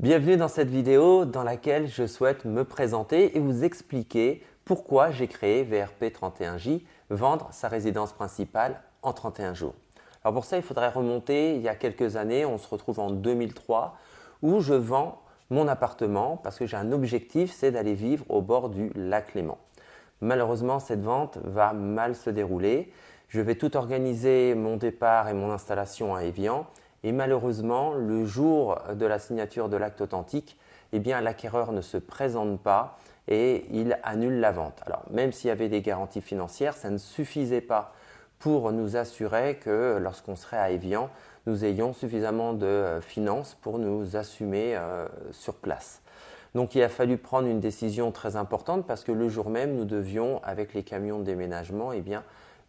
Bienvenue dans cette vidéo dans laquelle je souhaite me présenter et vous expliquer pourquoi j'ai créé VRP31J, vendre sa résidence principale en 31 jours. Alors pour ça, il faudrait remonter il y a quelques années, on se retrouve en 2003, où je vends mon appartement parce que j'ai un objectif, c'est d'aller vivre au bord du lac Léman. Malheureusement, cette vente va mal se dérouler. Je vais tout organiser mon départ et mon installation à Evian et malheureusement, le jour de la signature de l'acte authentique, eh l'acquéreur ne se présente pas et il annule la vente. Alors même s'il y avait des garanties financières, ça ne suffisait pas pour nous assurer que lorsqu'on serait à Evian, nous ayons suffisamment de euh, finances pour nous assumer euh, sur place. Donc il a fallu prendre une décision très importante parce que le jour même, nous devions, avec les camions de déménagement, eh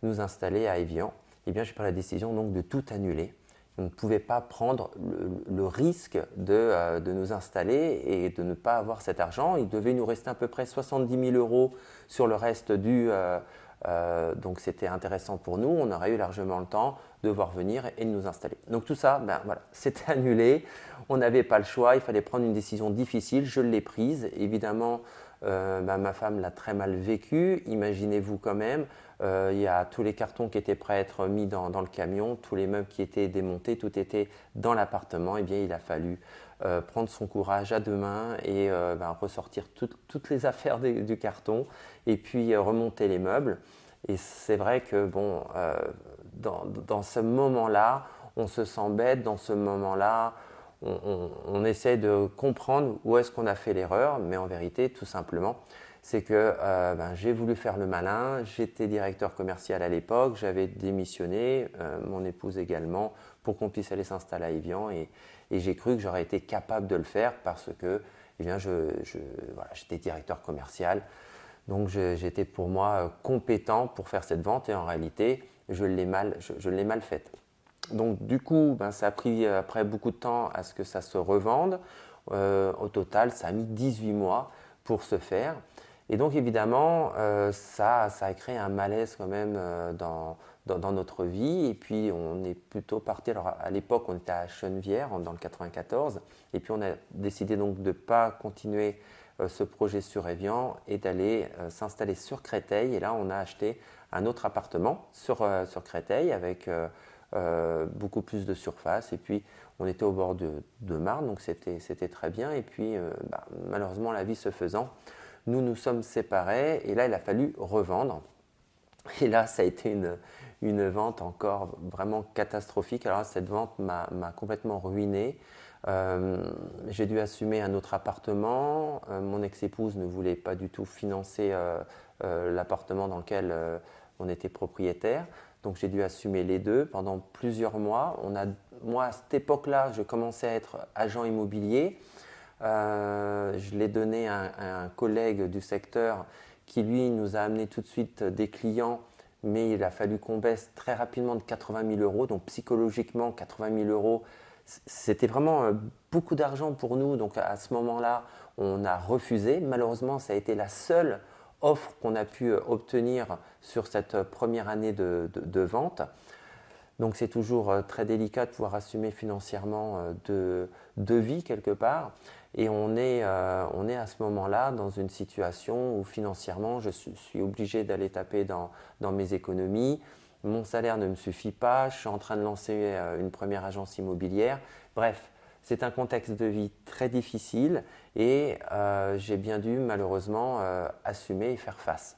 nous installer à Evian. Eh bien, j'ai pris la décision donc de tout annuler on ne pouvait pas prendre le, risque euh, de, nous installer et de ne pas avoir cet argent. Il devait nous rester à peu près 70 000 euros sur le reste du... Euh, euh, donc c'était intéressant pour nous, on aurait eu largement le temps de voir venir et nous installer. Donc tout ça, ben c'était annulé, on n'avait pas le choix, il fallait prendre une décision difficile, je l'ai prise. Évidemment, ben, ma femme l'a très mal vécu, imaginez-vous quand même, euh, il y a tous les cartons qui étaient prêts à être mis dans, le camion, tous les meubles qui étaient démontés, tout était dans l'appartement. Eh bien, il a fallu euh, prendre son courage à deux mains et euh, ben, ressortir toutes les affaires du carton et puis remonter les meubles. Et c'est vrai que bon, dans, ce moment-là, on se sent bête, dans ce moment-là, on, essaie de comprendre où est-ce qu'on a fait l'erreur, mais en vérité, tout simplement, c'est que euh, ben, j'ai voulu faire le malin, j'étais directeur commercial à l'époque, j'avais démissionné, euh, mon épouse également, pour qu'on puisse aller s'installer à Evian et, j'ai cru que j'aurais été capable de le faire parce que eh bien, j'étais directeur commercial, donc j'étais pour moi euh, compétent pour faire cette vente et en réalité, je l'ai mal, je, faite. Donc du coup, ben, ça a pris après beaucoup de temps à ce que ça se revende. au total, ça a mis 18 mois pour se faire. Et donc évidemment, euh, ça, ça a créé un malaise quand même euh, dans, dans, notre vie. Et puis on est plutôt parti, alors à l'époque on était à Chenevière dans le 94, et puis on a décidé donc de ne pas continuer euh, ce projet sur Evian et d'aller s'installer sur Créteil. Et là on a acheté un autre appartement sur, sur Créteil avec beaucoup plus de surface. Et puis on était au bord de, de Marne, donc c'était très bien. Et puis bah, malheureusement la vie se faisant, nous nous sommes séparés et là, il a fallu revendre. Et là, ça a été une, vente encore vraiment catastrophique. Alors cette vente m'a complètement ruiné. Euh, j'ai dû assumer un autre appartement. Euh, mon ex-épouse ne voulait pas du tout financer euh, l'appartement dans lequel on était propriétaire. Donc j'ai dû assumer les deux pendant plusieurs mois. On a, moi, à cette époque-là, je commençais à être agent immobilier. Je l'ai donné à, un collègue du secteur qui, lui, nous a amené tout de suite des clients, mais il a fallu qu'on baisse très rapidement de 80 000 euros. Donc, psychologiquement, 80 000 euros, c'était vraiment euh, beaucoup d'argent pour nous. Donc, à ce moment-là, on a refusé. Malheureusement, ça a été la seule offre qu'on a pu euh, obtenir sur cette première année de, vente. Donc c'est toujours très délicat de pouvoir assumer financièrement de vie quelque part. Et on est, euh, on est à ce moment-là dans une situation où financièrement, je suis, obligé d'aller taper dans, dans, mes économies. Mon salaire ne me suffit pas. Je suis en train de lancer euh, une première agence immobilière. Bref, c'est un contexte de vie très difficile et euh, j'ai bien dû malheureusement assumer et faire face.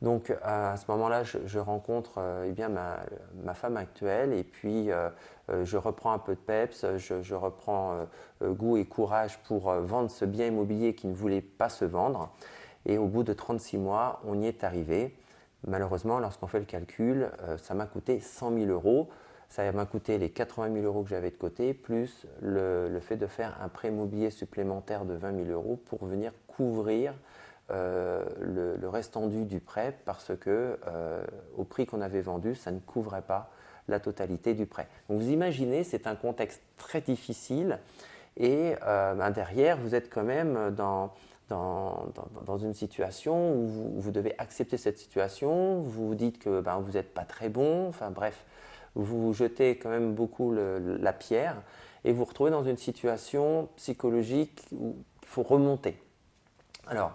Donc à ce moment-là, je, rencontre eh bien, ma, ma, femme actuelle et puis euh, je reprends un peu de peps, je, reprends euh, euh, goût et courage pour vendre ce bien immobilier qui ne voulait pas se vendre. Et au bout de 36 mois, on y est arrivé. Malheureusement, lorsqu'on fait le calcul, ça m'a coûté 100 000 euros. Ça m'a coûté les 80 000 euros que j'avais de côté, plus le, fait de faire un prêt immobilier supplémentaire de 20 000 euros pour venir couvrir le, restant du prêt parce que au prix qu'on avait vendu, ça ne couvrait pas la totalité du prêt. Donc vous imaginez, c'est un contexte très difficile et euh, ben, derrière, vous êtes quand même dans, dans, dans, une situation où vous, devez accepter cette situation, vous vous dites que ben, vous n'êtes pas très bon, enfin bref, vous jetez quand même beaucoup la pierre et vous vous retrouvez dans une situation psychologique où il faut remonter. Alors,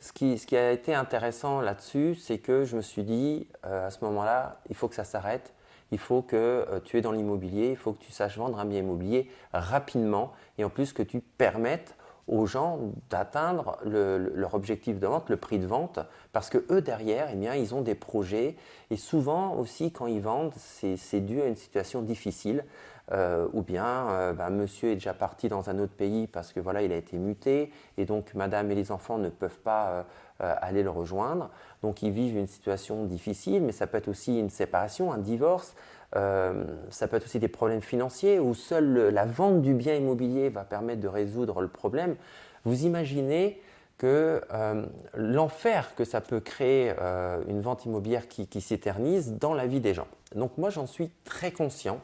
ce qui, a été intéressant là-dessus, c'est que je me suis dit, euh, à ce moment-là, il faut que ça s'arrête, il faut que euh, tu es dans l'immobilier, il faut que tu saches vendre un bien immobilier rapidement et en plus que tu permettes aux gens d'atteindre leur objectif de vente, le prix de vente, parce que eux derrière, eh bien, ils ont des projets et souvent aussi quand ils vendent, c'est dû à une situation difficile. Euh, ou bien euh, bah, monsieur est déjà parti dans un autre pays parce que voilà il a été muté et donc madame et les enfants ne peuvent pas euh, aller le rejoindre donc ils vivent une situation difficile mais ça peut être aussi une séparation un divorce euh, ça peut être aussi des problèmes financiers où seule la vente du bien immobilier va permettre de résoudre le problème. Vous imaginez que euh, l'enfer que ça peut créer euh, une vente immobilière qui, s'éternise dans la vie des gens. Donc moi j'en suis très conscient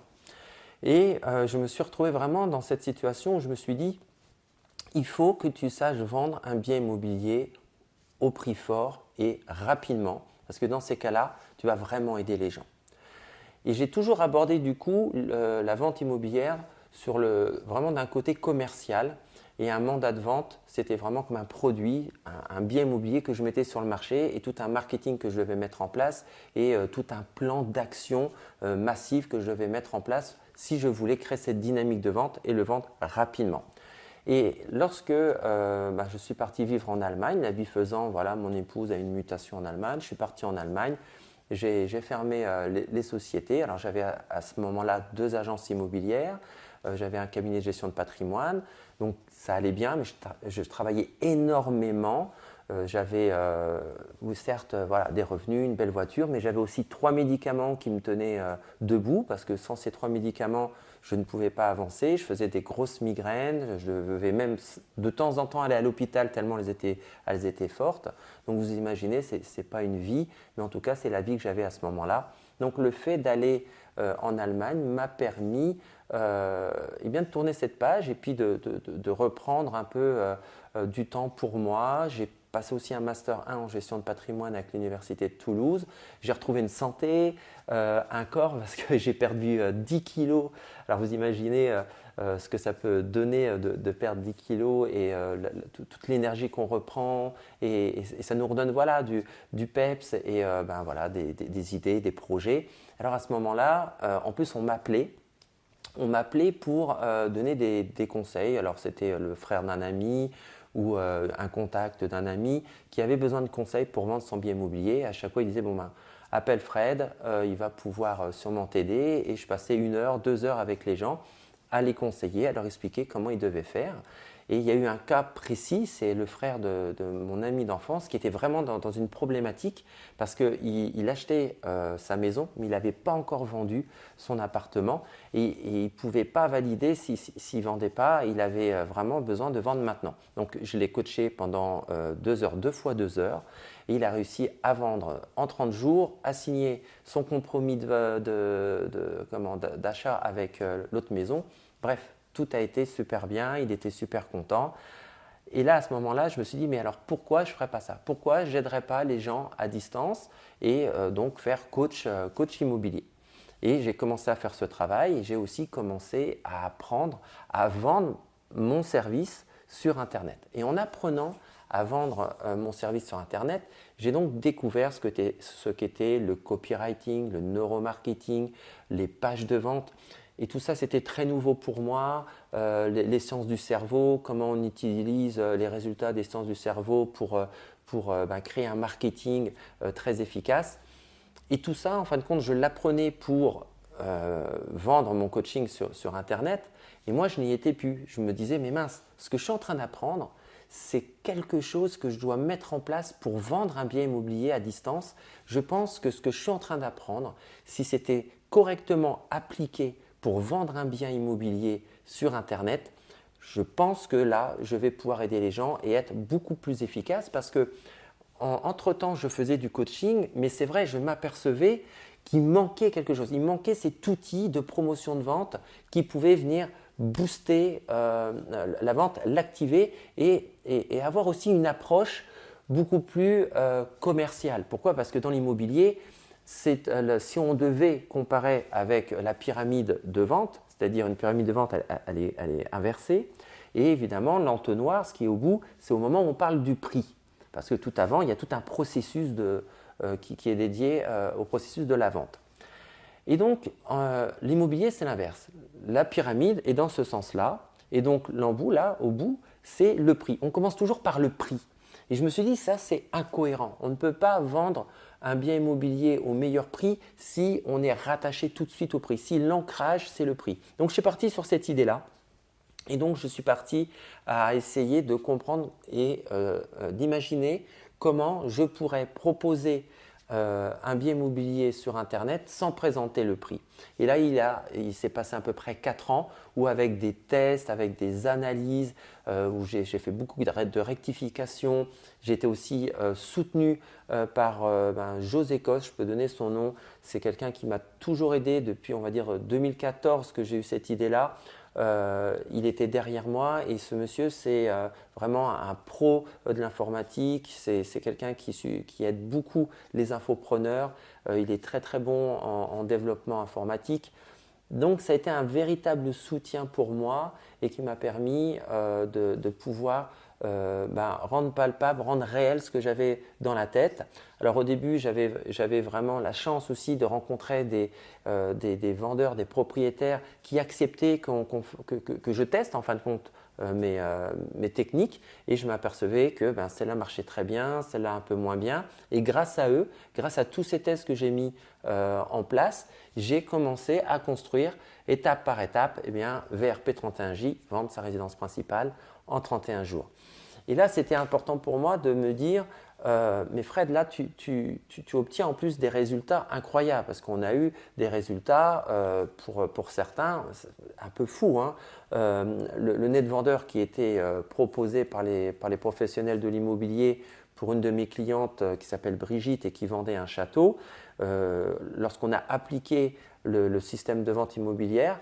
et je me suis retrouvé vraiment dans cette situation où je me suis dit il faut que tu saches vendre un bien immobilier au prix fort et rapidement parce que dans ces cas-là tu vas vraiment aider les gens. Et j'ai toujours abordé du coup la vente immobilière sur le, vraiment d'un côté commercial. Et un mandat de vente, c'était vraiment comme un produit, un, bien immobilier que je mettais sur le marché et tout un marketing que je devais mettre en place et euh, tout un plan d'action euh, massif que je devais mettre en place si je voulais créer cette dynamique de vente et le vendre rapidement. Et lorsque euh, bah, je suis parti vivre en Allemagne, la vie faisant, voilà, mon épouse a une mutation en Allemagne, je suis parti en Allemagne, j'ai fermé euh, les, sociétés. Alors j'avais à, ce moment-là deux agences immobilières, euh, j'avais un cabinet de gestion de patrimoine, donc ça allait bien, mais je, travaillais énormément. Euh, j'avais certes voilà, des revenus, une belle voiture, mais j'avais aussi trois médicaments qui me tenaient debout parce que sans ces trois médicaments, je ne pouvais pas avancer, je faisais des grosses migraines, je devais même de temps en temps aller à l'hôpital tellement elles étaient, elles étaient fortes. Donc vous imaginez, ce n'est pas une vie, mais en tout cas c'est la vie que j'avais à ce moment-là. Donc le fait d'aller euh, en Allemagne m'a permis euh, eh bien, de tourner cette page et puis de, de, reprendre un peu euh, du temps pour moi. J'ai passé aussi un Master 1 en gestion de patrimoine avec l'Université de Toulouse. J'ai retrouvé une santé, euh, un corps, parce que j'ai perdu 10 euh, kilos. Alors vous imaginez euh, ce que ça peut donner de, perdre 10 kilos et toute l'énergie qu'on reprend. Et, ça nous redonne voilà, du, du peps et ben, voilà, des, idées, des projets. Alors à ce moment-là, en plus on m'appelait. On m'appelait pour donner des, des, conseils. Alors c'était le frère d'un ami, ou euh, un contact d'un ami qui avait besoin de conseils pour vendre son bien immobilier. À chaque fois, il disait bon ben, appelle Fred, euh, il va pouvoir euh, sûrement t'aider. Et je passais une heure, deux heures avec les gens à les conseiller, à leur expliquer comment ils devaient faire. Et il y a eu un cas précis, c'est le frère de, mon ami d'enfance qui était vraiment dans, une problématique parce qu'il il achetait euh, sa maison, mais il n'avait pas encore vendu son appartement et, il ne pouvait pas valider s'il ne vendait pas. Il avait euh, vraiment besoin de vendre maintenant. Donc je l'ai coaché pendant euh, deux heures, deux fois deux heures. Et il a réussi à vendre en 30 jours, à signer son compromis d'achat de, de, avec l'autre maison. Bref, tout a été super bien, il était super content. Et là, à ce moment-là, je me suis dit, mais alors pourquoi je ne ferais pas ça? Pourquoi je n'aiderais pas les gens à distance et euh, donc faire coach, euh, coach immobilier? Et j'ai commencé à faire ce travail et j'ai aussi commencé à apprendre à vendre mon service sur Internet. Et en apprenant à vendre euh, mon service sur Internet, j'ai donc découvert ce qu'était le copywriting, le neuromarketing, les pages de vente. Et tout ça, c'était très nouveau pour moi. Euh, les, sciences du cerveau, comment on utilise euh, les résultats des sciences du cerveau pour, euh, pour ben, créer un marketing très efficace. Et tout ça, en fin de compte, je l'apprenais pour vendre mon coaching sur, sur, Internet. Et moi, je n'y étais plus. Je me disais, mais mince, ce que je suis en train d'apprendre, c'est quelque chose que je dois mettre en place pour vendre un bien immobilier à distance. Je pense que ce que je suis en train d'apprendre, si c'était correctement appliqué pour vendre un bien immobilier sur Internet, je pense que là, je vais pouvoir aider les gens et être beaucoup plus efficace parce que entre-temps, je faisais du coaching, mais c'est vrai, je m'apercevais qu'il manquait quelque chose. Il manquait cet outil de promotion de vente qui pouvait venir booster euh, la vente, l'activer et, avoir aussi une approche beaucoup plus euh, commerciale. Pourquoi? Parce que dans l'immobilier, euh, si on devait comparer avec la pyramide de vente, c'est-à-dire une pyramide de vente, elle, est, inversée. Et évidemment, l'entonnoir, ce qui est au bout, c'est au moment où on parle du prix. Parce que tout avant, il y a tout un processus euh, qui, est dédié euh, au processus de la vente. Et donc, euh, l'immobilier, c'est l'inverse. La pyramide est dans ce sens-là. Et donc, l'embout, là, au bout, c'est le prix. On commence toujours par le prix. Et je me suis dit, ça, c'est incohérent. On ne peut pas vendre un bien immobilier au meilleur prix si on est rattaché tout de suite au prix, si l'ancrage, c'est le prix. Donc, je suis parti sur cette idée-là. Et donc, je suis parti à essayer de comprendre et euh, euh, d'imaginer comment je pourrais proposer euh, un bien immobilier sur Internet sans présenter le prix. Et là, il, il s'est passé à peu près 4 ans où avec des tests, avec des analyses, euh, où j'ai fait beaucoup de, rectifications, j'ai été aussi euh, soutenu par ben, José Cos, je peux donner son nom, c'est quelqu'un qui m'a toujours aidé depuis, on va dire, 2014 que j'ai eu cette idée-là. Euh, il était derrière moi et ce monsieur, c'est euh, vraiment un pro de l'informatique. C'est quelqu'un qui, aide beaucoup les infopreneurs. Euh, il est très très bon en développement informatique. Donc ça a été un véritable soutien pour moi et qui m'a permis de, pouvoir euh, ben, rendre palpable, rendre réel ce que j'avais dans la tête. Alors au début, j'avais vraiment la chance aussi de rencontrer des, euh, vendeurs, des propriétaires qui acceptaient que, je teste en fin de compte mes, techniques et je m'apercevais que ben, celle-là marchait très bien, celle-là un peu moins bien. Et grâce à eux, grâce à tous ces tests que j'ai mis en place, j'ai commencé à construire étape par étape eh bien, VRP31J, vendre sa résidence principale en 31 jours. Et là, c'était important pour moi de me dire, euh, mais Fred, là, tu, obtiens en plus des résultats incroyables parce qu'on a eu des résultats euh, pour, certains un peu fous. Hein. Euh, le, le, net vendeur qui était proposé par les, professionnels de l'immobilier pour une de mes clientes qui s'appelle Brigitte et qui vendait un château, lorsqu'on a appliqué le, système de vente immobilière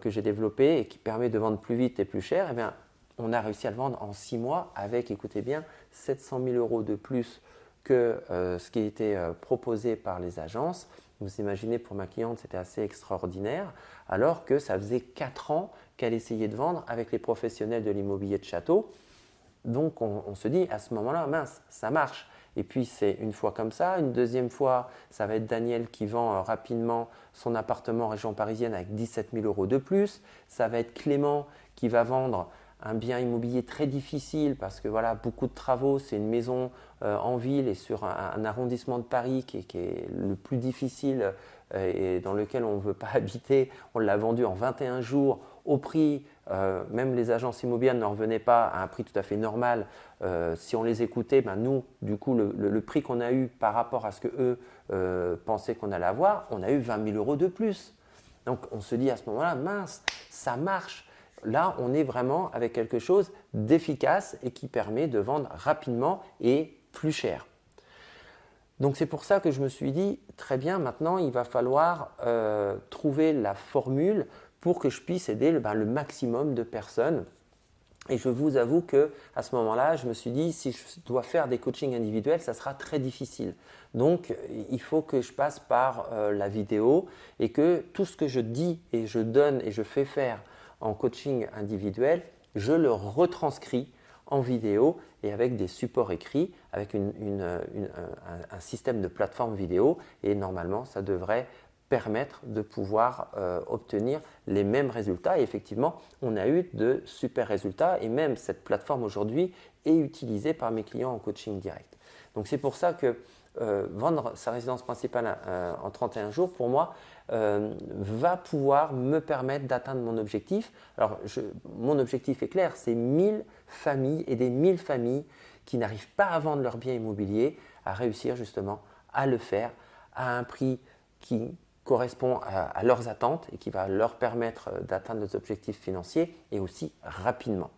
que j'ai développé et qui permet de vendre plus vite et plus cher, eh bien, on a réussi à le vendre en six mois avec, écoutez bien, 700 000 euros de plus que euh, ce qui était proposé par les agences. Vous imaginez, pour ma cliente, c'était assez extraordinaire, alors que ça faisait quatre ans qu'elle essayait de vendre avec les professionnels de l'immobilier de château. Donc, on se dit à ce moment-là, mince, ça marche. Et puis c'est une fois comme ça. Une deuxième fois, ça va être Daniel qui vend euh, rapidement son appartement en région parisienne avec 17 000 euros de plus. Ça va être Clément qui va vendre un bien immobilier très difficile parce que voilà, beaucoup de travaux, c'est une maison euh, en ville et sur un, arrondissement de Paris qui est, le plus difficile euh, et dans lequel on ne veut pas habiter. On l'a vendu en 21 jours au prix, euh, même les agences immobilières ne revenaient pas à un prix tout à fait normal. si on les écoutait, ben nous, du coup, le, prix qu'on a eu par rapport à ce que eux pensaient qu'on allait avoir, on a eu 20 000 euros de plus. Donc on se dit à ce moment-là, mince, ça marche. Là, on est vraiment avec quelque chose d'efficace et qui permet de vendre rapidement et plus cher. Donc c'est pour ça que je me suis dit, très bien, maintenant il va falloir euh, trouver la formule pour que je puisse aider le, ben, le, maximum de personnes. Et je vous avoue que à ce moment-là, je me suis dit, si je dois faire des coachings individuels, ça sera très difficile. Donc il faut que je passe par euh, la vidéo et que tout ce que je dis et je donne et je fais faire en coaching individuel, je le retranscris en vidéo et avec des supports écrits, avec un, système de plateforme vidéo. Et normalement, ça devrait permettre de pouvoir euh, obtenir les mêmes résultats. Et effectivement, on a eu de super résultats et même cette plateforme aujourd'hui est utilisée par mes clients en coaching direct. Donc c'est pour ça que euh, vendre sa résidence principale euh, en 31 jours, pour moi, euh, va pouvoir me permettre d'atteindre mon objectif. Alors, mon objectif est clair, c'est 1000 familles et des 1000 familles qui n'arrivent pas à vendre leur bien immobilier, à réussir justement à le faire à un prix qui correspond à leurs attentes et qui va leur permettre d'atteindre leurs objectifs financiers et aussi rapidement.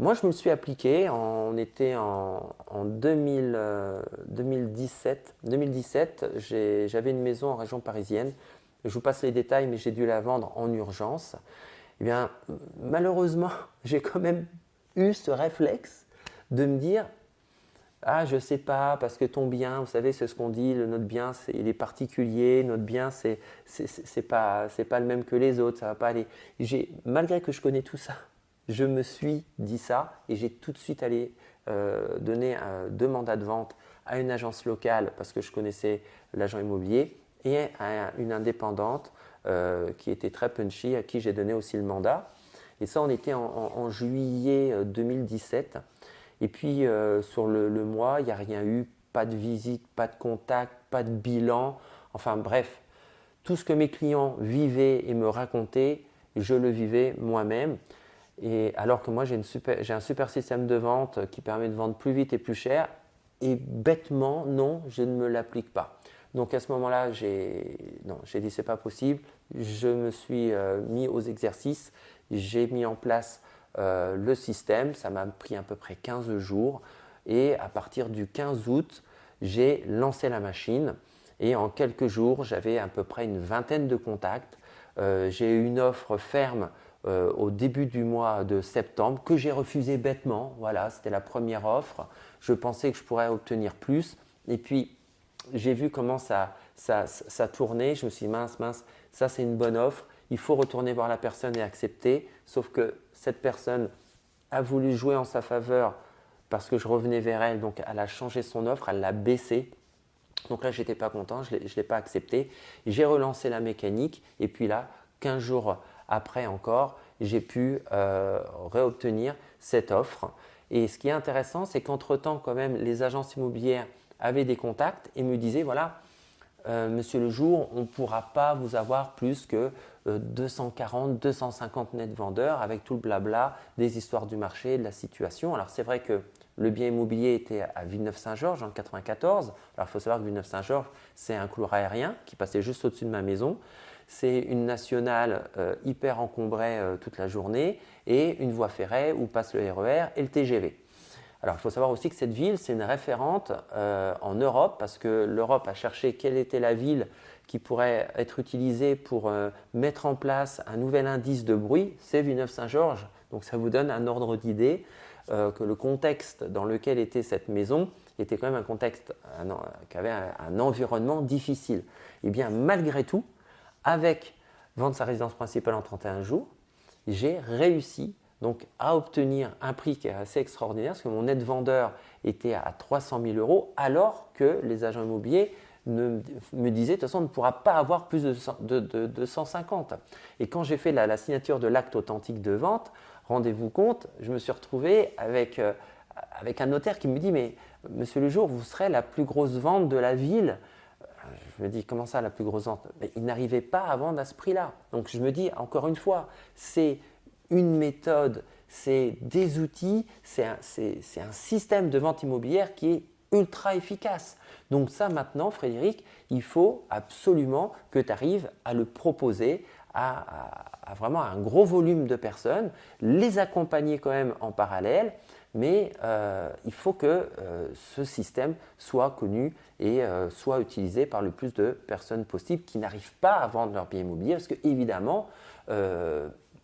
Moi, je me suis appliqué, on était en, 2017. 2017, j'avais une maison en région parisienne. Je vous passe les détails, mais j'ai dû la vendre en urgence. Eh bien, malheureusement, j'ai quand même eu ce réflexe de me dire ah, je sais pas, parce que ton bien, vous savez, c'est ce qu'on dit, notre bien, il est particulier, notre bien, c'est pas, pas le même que les autres, ça va pas aller. Malgré que je connais tout ça, je me suis dit ça et j'ai tout de suite allé euh, donner deux mandats de vente à une agence locale parce que je connaissais l'agent immobilier et à une indépendante euh, qui était très punchy, à qui j'ai donné aussi le mandat. Et ça, on était en, juillet 2017. Euh, et puis, euh, sur le, mois, il n'y a rien eu, pas de visite, pas de contact, pas de bilan. Enfin bref, tout ce que mes clients vivaient et me racontaient, je le vivais moi-même. Et alors que moi, j'ai un super système de vente qui permet de vendre plus vite et plus cher. Et bêtement, non, je ne me l'applique pas. Donc à ce moment-là, j'ai dit c'est pas possible. Je me suis euh, mis aux exercices, j'ai mis en place euh, le système. Ça m'a pris à peu près 15 jours. Et à partir du 15 août, j'ai lancé la machine. Et en quelques jours, j'avais à peu près une vingtaine de contacts. Euh, j'ai eu une offre ferme au début du mois de septembre que j'ai refusée bêtement. Voilà, c'était la première offre. Je pensais que je pourrais obtenir plus. Et puis, j'ai vu comment ça, ça, ça, tournait. Je me suis dit, mince, mince, ça c'est une bonne offre. Il faut retourner voir la personne et accepter. Sauf que cette personne a voulu jouer en sa faveur parce que je revenais vers elle. Donc elle a changé son offre, elle l'a baissée. Donc là, je n'étais pas content, je ne l'ai pas accepté. J'ai relancé la mécanique et puis là, 15 jours après encore, j'ai pu euh, réobtenir cette offre. Et ce qui est intéressant, c'est qu'entre-temps, quand même, les agences immobilières avait des contacts et me disait voilà, euh, monsieur le jour, on ne pourra pas vous avoir plus que 240, euh, 250 net vendeurs avec tout le blabla des histoires du marché, de la situation. Alors c'est vrai que le bien immobilier était à Villeneuve-Saint-Georges en 94. Alors il faut savoir que Villeneuve-Saint-Georges, c'est un couloir aérien qui passait juste au-dessus de ma maison. C'est une nationale euh, hyper encombrée toute la journée et une voie ferrée où passe le RER e et le TGV. Alors il faut savoir aussi que cette ville, c'est une référente euh, en Europe parce que l'Europe a cherché quelle était la ville qui pourrait être utilisée pour euh, mettre en place un nouvel indice de bruit, c'est Villeneuve-Saint-Georges. Donc ça vous donne un ordre d'idée euh, que le contexte dans lequel était cette maison était quand même un contexte qui avait un, environnement difficile. Et eh bien malgré tout, avec vendre sa résidence principale en 31 jours, j'ai réussi donc à obtenir un prix qui est assez extraordinaire, parce que mon net vendeur était à 300 000 euros, alors que les agents immobiliers me disaient, de toute façon, on ne pourra pas avoir plus de, 150. Et quand j'ai fait la, signature de l'acte authentique de vente, rendez-vous compte, je me suis retrouvé avec, euh, avec un notaire qui me dit, mais monsieur le jour, vous serez la plus grosse vente de la ville. Je me dis, comment ça, la plus grosse vente? Il n'arrivait pas à vendre à ce prix-là. Donc je me dis, encore une fois, c'est une méthode, c'est des outils, c'est un, système de vente immobilière qui est ultra efficace. Donc ça maintenant, Frédéric, il faut absolument que tu arrives à le proposer à, vraiment un gros volume de personnes, les accompagner quand même en parallèle, mais euh, il faut que euh, ce système soit connu et euh, soit utilisé par le plus de personnes possible qui n'arrivent pas à vendre leur bien immobilier, parce que évidemment,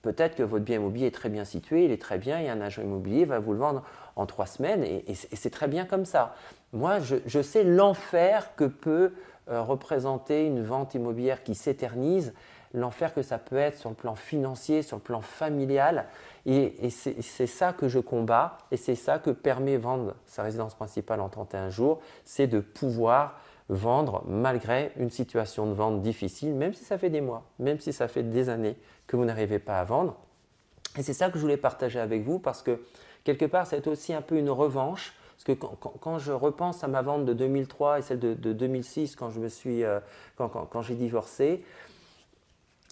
Peut-être que votre bien immobilier est très bien situé, il est très bien, et un agent immobilier va vous le vendre en trois semaines, et, c'est très bien comme ça. Moi, je, sais l'enfer que peut euh, représenter une vente immobilière qui s'éternise, l'enfer que ça peut être sur le plan financier, sur le plan familial, et, c'est ça que je combats, et c'est ça que permet vendre sa résidence principale en 31 jours, c'est de pouvoir vendre malgré une situation de vente difficile, même si ça fait des mois, même si ça fait des années que vous n'arrivez pas à vendre. Et c'est ça que je voulais partager avec vous parce que quelque part, c'est aussi un peu une revanche. Parce que quand, je repense à ma vente de 2003 et celle de, 2006, quand je me suis, euh, quand j'ai divorcé,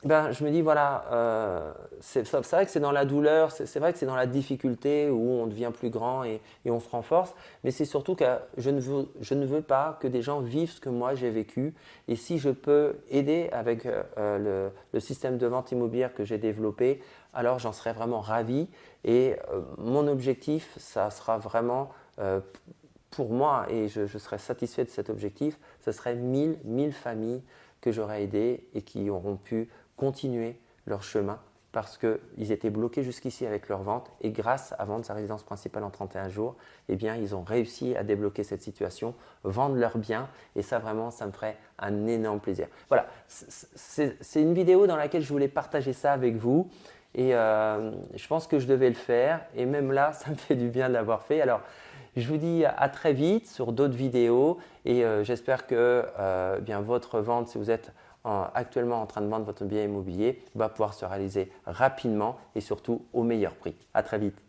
ben, je me dis, voilà, euh, c'est vrai que c'est dans la douleur, c'est vrai que c'est dans la difficulté où on devient plus grand et, on se renforce, mais c'est surtout que je ne, veux, je ne, veux, pas que des gens vivent ce que moi j'ai vécu. Et si je peux aider avec euh, le, système de vente immobilière que j'ai développé, alors j'en serais vraiment ravi. Et euh, mon objectif, ça sera vraiment pour moi, et je, je, serai satisfait de cet objectif, ce serait 1000, 1000 familles que j'aurais aidées et qui auront pu continuer leur chemin parce qu'ils étaient bloqués jusqu'ici avec leur vente et grâce à vendre sa résidence principale en 31 jours, eh bien, ils ont réussi à débloquer cette situation, vendre leurs biens et ça vraiment, ça me ferait un énorme plaisir. Voilà, c'est une vidéo dans laquelle je voulais partager ça avec vous et euh, je pense que je devais le faire et même là, ça me fait du bien de l'avoir fait. Alors, je vous dis à très vite sur d'autres vidéos et euh, j'espère que euh, bien votre vente, si vous êtes actuellement en train de vendre votre bien immobilier va pouvoir se réaliser rapidement et surtout au meilleur prix. À très vite.